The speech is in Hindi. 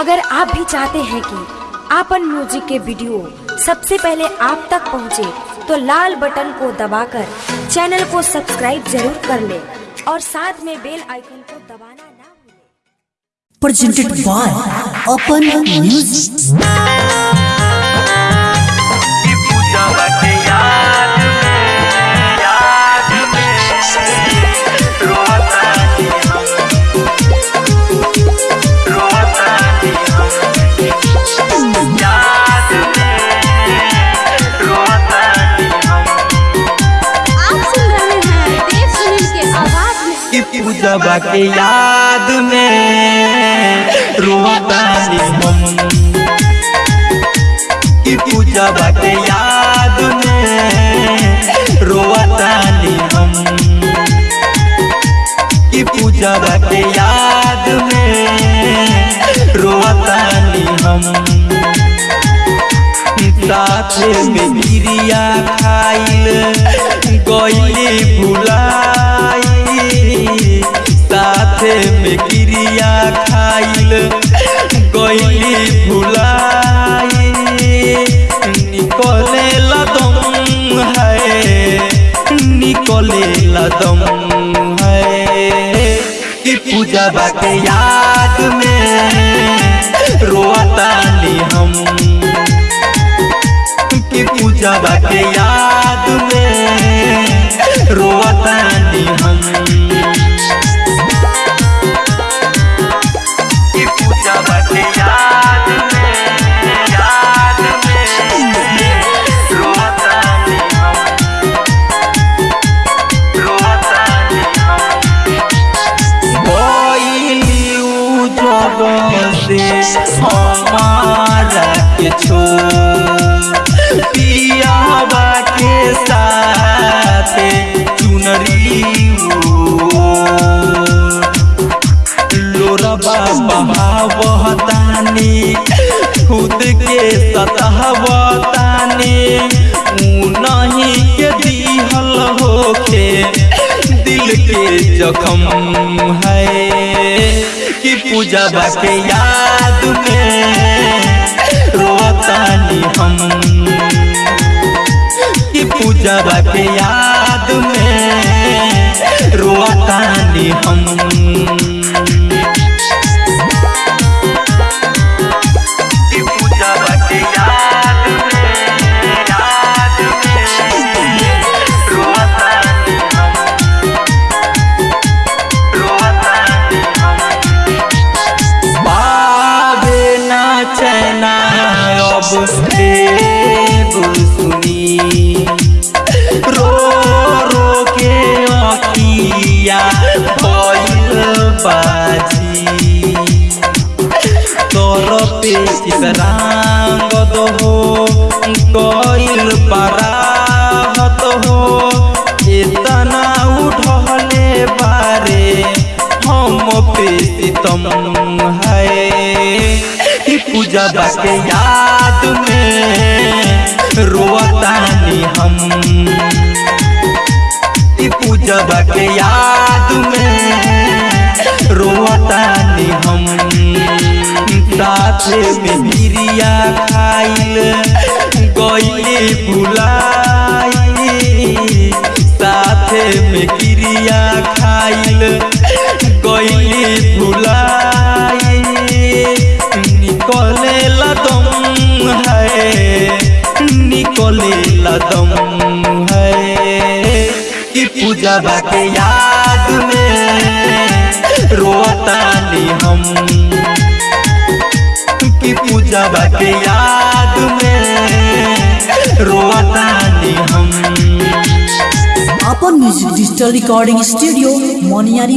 अगर आप भी चाहते हैं कि आपन म्यूज़िक के वीडियो सबसे पहले आप तक पहुँचे, तो लाल बटन को दबाकर चैनल को सब्सक्राइब ज़रूर कर ले और साथ में बेल आइकन को दबाना ना भूलें। Presented by Apan Music. की पूजा बाटे याद में। रोतानी हम की पूजा बाटे याद में। रोतानी हम की पूजा बाटे याद में। रोतानी हम साथ में बिरिया खाइल गईली भुलाई साथ में क्रिया खाइल गईली भुलाई निकले लदम है निकले लदम है। कि पूजा बाटे याद में रोतानी हम। कि पूजा बाटे याद उजब से हमारा के छोड़ पियावा के साथ चुनरी लोरबा बहावतानी खुद के सतहवतानी नहीं के जखम है कि पूजा बाके याद में हम। कि पूजा बाके याद अब देव सुनी। रो रो के अखिया भइल बाजी। तोर पे चितरांग दहो हो इतना उठले बारे, हम पे सितम पूजा बाके याद में रोतानी हम। की पूजा बाके याद में रोतानी हम। साथ में बिरिया खाइल गईली भुलाई साथ में क्रिया खाइल कदम है कि पूजा बात याद में रोता नहीं हम। कि पूजा बात याद में रोता नहीं हम। Apan music digital recording studio Moniyari